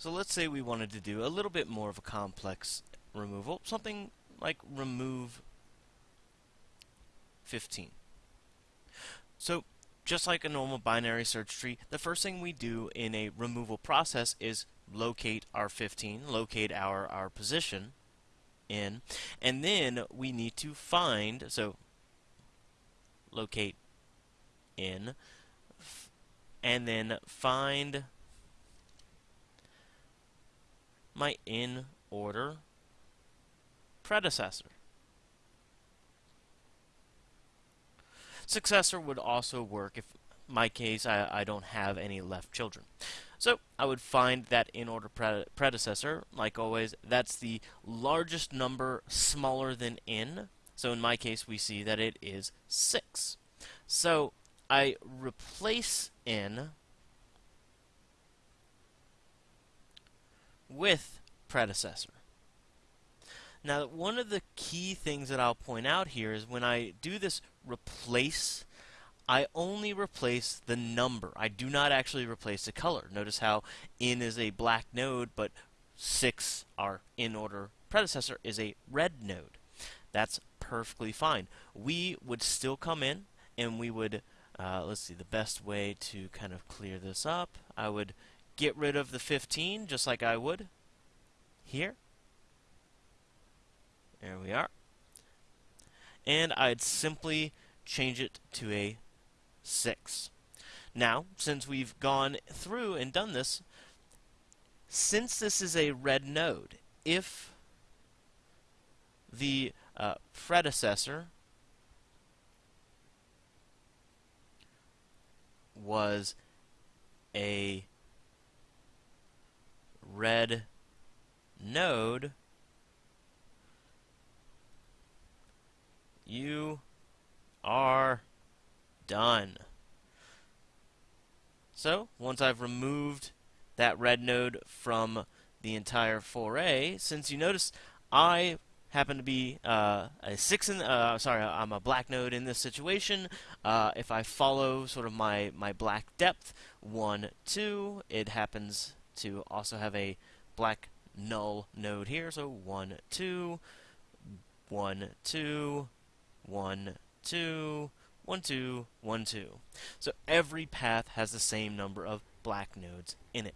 So let's say we wanted to do a little bit more of a complex removal, something like remove 15. So just like a normal binary search tree, the first thing we do in a removal process is locate our 15, locate our, our position in, and then we need to find, so locate in, and then find my in order predecessor. Successor would also work if my case I, I don't have any left children. So I would find that in order pre predecessor, like always, that's the largest number smaller than n. So in my case, we see that it is 6. So I replace n with predecessor. Now, one of the key things that I'll point out here is when I do this replace, I only replace the number. I do not actually replace the color. Notice how n is a black node, but 6, our in order predecessor, is a red node. That's perfectly fine. We would still come in and we would, uh, let's see, the best way to kind of clear this up, I would get rid of the 15 just like I would here. There we are. And I'd simply change it to a 6. Now, since we've gone through and done this, since this is a red node, if the uh, predecessor was a red node, you are done. So, once I've removed that red node from the entire foray, since you notice I happen to be uh, a six in, uh, sorry, I'm a black node in this situation. Uh, if I follow sort of my, my black depth, 1, 2, it happens to also have a black null node here, so 1, 2, 1, 2, 1, 2, 1, 2, 1, 2. So every path has the same number of black nodes in it.